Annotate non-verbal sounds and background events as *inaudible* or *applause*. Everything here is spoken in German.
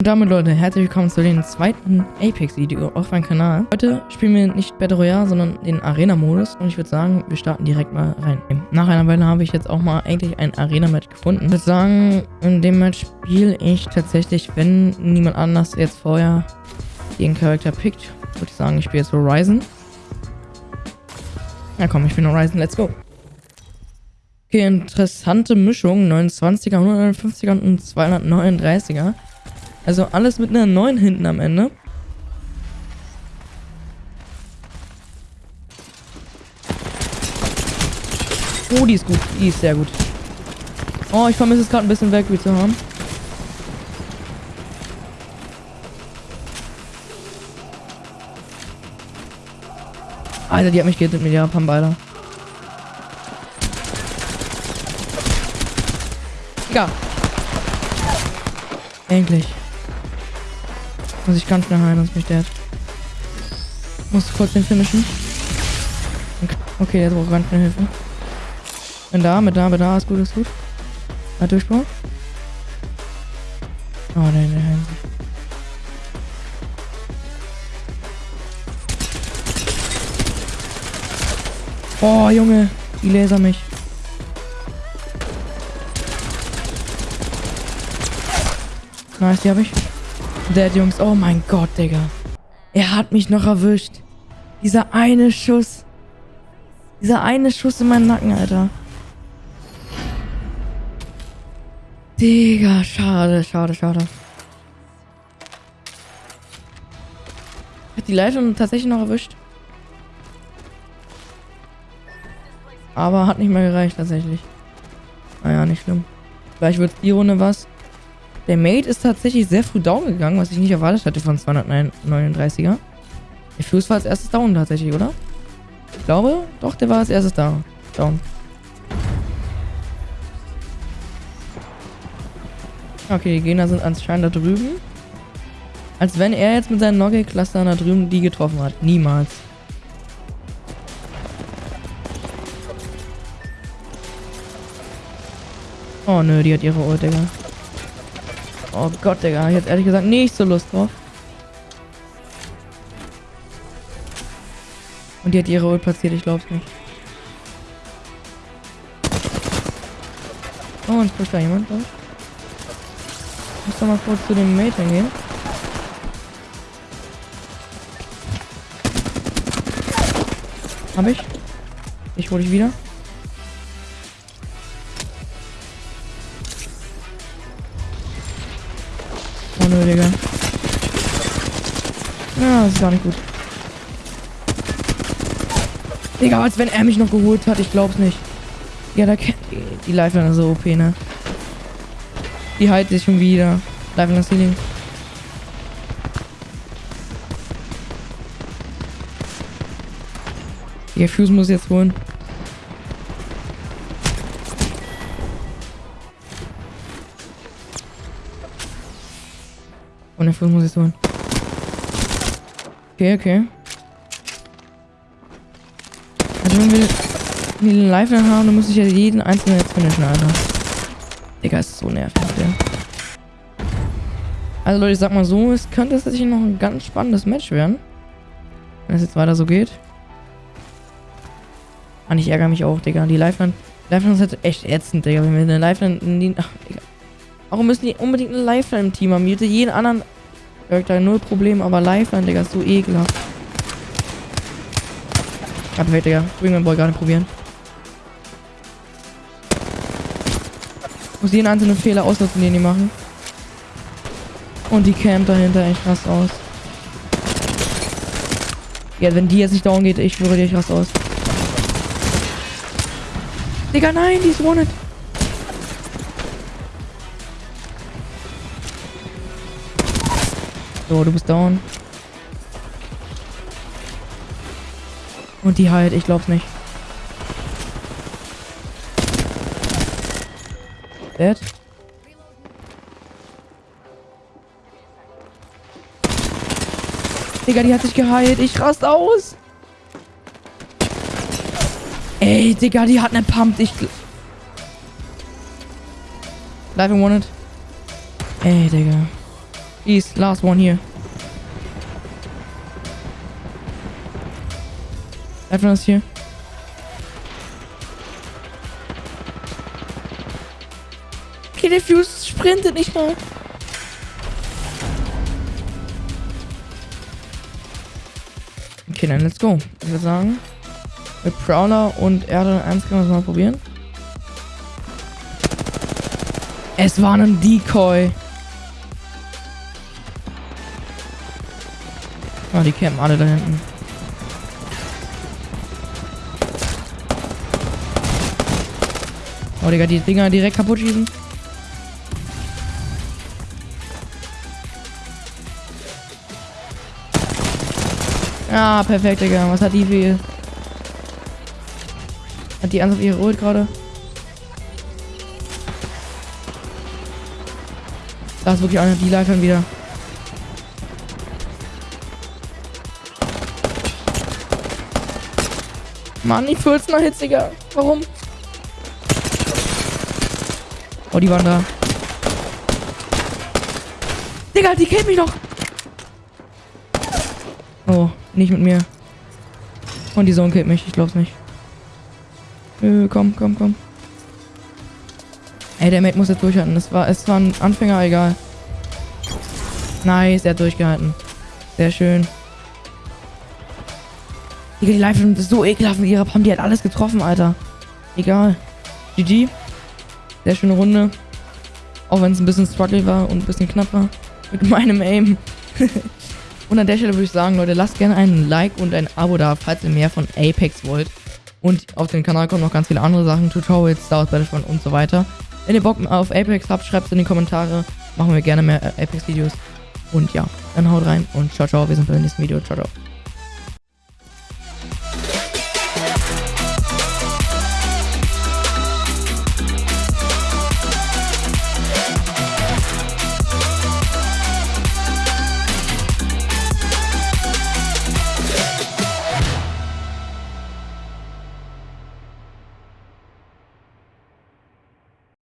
Und damit, Leute, herzlich willkommen zu dem zweiten Apex-Video auf meinem Kanal. Heute spielen wir nicht Battle Royale, sondern den Arena-Modus. Und ich würde sagen, wir starten direkt mal rein. Nach einer Weile habe ich jetzt auch mal eigentlich ein Arena-Match gefunden. Ich würde sagen, in dem Match spiele ich tatsächlich, wenn niemand anders jetzt vorher den Charakter pickt, würde ich sagen, ich spiele jetzt Horizon. Ja komm, ich bin Horizon, let's go. Okay, interessante Mischung. 29er, 150er und 239er. Also alles mit einer 9 hinten am Ende. Oh, die ist gut. Die ist sehr gut. Oh, ich vermisse es gerade ein bisschen Valkyrie zu haben. Alter, die hat mich gehittet mit ihrer Pambeiter. Ja. Endlich. Muss ich ganz schnell heilen, sonst mich der. Muss kurz den finishen. Okay, der braucht ganz schnell Hilfe. Bin da, mit da, mit da, ist gut, ist gut. Hat Durchbruch. Oh, nein, nein, nein. Oh, Junge. Die laser mich. Nice, die habe ich. Dead, Jungs. Oh mein Gott, Digga. Er hat mich noch erwischt. Dieser eine Schuss. Dieser eine Schuss in meinen Nacken, Alter. Digga, schade, schade, schade. Hat die Leitung tatsächlich noch erwischt. Aber hat nicht mehr gereicht, tatsächlich. Naja, nicht schlimm. Vielleicht wird die Runde was. Der Mate ist tatsächlich sehr früh down gegangen, was ich nicht erwartet hatte von 239er. Der Fuse war als erstes down tatsächlich, oder? Ich glaube, doch, der war als erstes da. Down. Okay, die Gegner sind anscheinend da drüben. Als wenn er jetzt mit seinen Nogge-Clustern da drüben die getroffen hat. Niemals. Oh nö, die hat ihre Ult, Digga. Oh Gott, Digga. Hätte ehrlich gesagt nicht so Lust drauf. Und die hat ihre Ult platziert, ich glaub's nicht. Oh, und pusht da jemand, glaube ich. Muss doch mal kurz zu dem Mate hingehen. Hab ich. Ich hole dich wieder. Oh nö, Digga. Ja, das ist gar nicht gut. Digga, als wenn er mich noch geholt hat. Ich glaub's nicht. Ja, da kennt die, Lifeline so OP, ne? Die heilt sich schon wieder. Lifeline Ceiling. Der Fuse muss jetzt holen. Und Fuse muss jetzt holen. Okay, okay. Also wenn wir die live haben, dann muss ich ja jeden einzelnen jetzt finishen, Alter. Digga, ist so nervig, der. Also Leute, ich sag mal so, es könnte tatsächlich noch ein ganz spannendes Match werden. Wenn es jetzt weiter so geht. Mann, ich ärgere mich auch, Digga. Die Lifeline, Lifeline ist halt echt ätzend, Digga. Wenn wir eine Lifeline. Ach, Digga. Warum müssen die unbedingt eine Lifeline im Team haben? Hätte jeden anderen Charakter null Problem, aber Lifeline, Digga, ist so ekelhaft. Ja, perfekt, Digga. Wingman Boy gerade probieren. Muss jeden einzelnen Fehler auslassen, den die machen. Und die Camp dahinter echt krass aus. Ja, wenn die jetzt nicht down geht, ich dir, ich raste aus. Digga, nein, die ist wanted. So, du bist down. Und die halt, ich glaub's nicht. Dead. Digga, die hat sich geheilt. Ich rast aus. Ey, Digga, die hat eine Pump. Ich... Live and wanted. Ey, Digga. Jeez, last one here. Das hier. Okay, der Fuse sprintet nicht mal. Okay, dann let's go. Ich würde sagen, mit Prowler und Erde 1 können wir es mal probieren. Es war ein Decoy. Oh, die campen alle da hinten. Oh, Digga, die Dinger direkt kaputt schießen. Ja, perfekt, Digga. Was hat die viel? Hat die ernsthaft ihre Ult gerade? Da ist wirklich einer, die Leitern wieder. Mann, die 14er Hits, Digga. Warum? Oh, die waren da. Digga, die kennt mich doch. Oh, nicht mit mir. Und die Zone killt mich, ich glaub's nicht. Äh, komm, komm, komm. Ey, der Mate muss jetzt durchhalten. Das war, es war ein Anfänger, egal. Nice, er hat durchgehalten. Sehr schön. Digga, die Live ist so ekelhaft mit ihrer Pam. Die hat alles getroffen, Alter. Egal. GG. Sehr schöne Runde. Auch wenn es ein bisschen struggle war und ein bisschen knapp war. Mit *laughs* meinem Aim. *laughs* und an der Stelle würde ich sagen, Leute, lasst gerne einen Like und ein Abo da, falls ihr mehr von Apex wollt. Und auf den Kanal kommen noch ganz viele andere Sachen, Tutorials, Star Wars Battlefront und so weiter. Wenn ihr Bock auf Apex habt, schreibt es in die Kommentare. Machen wir gerne mehr Apex-Videos. Und ja, dann haut rein und ciao, ciao. Wir sind beim nächsten Video. Ciao, ciao.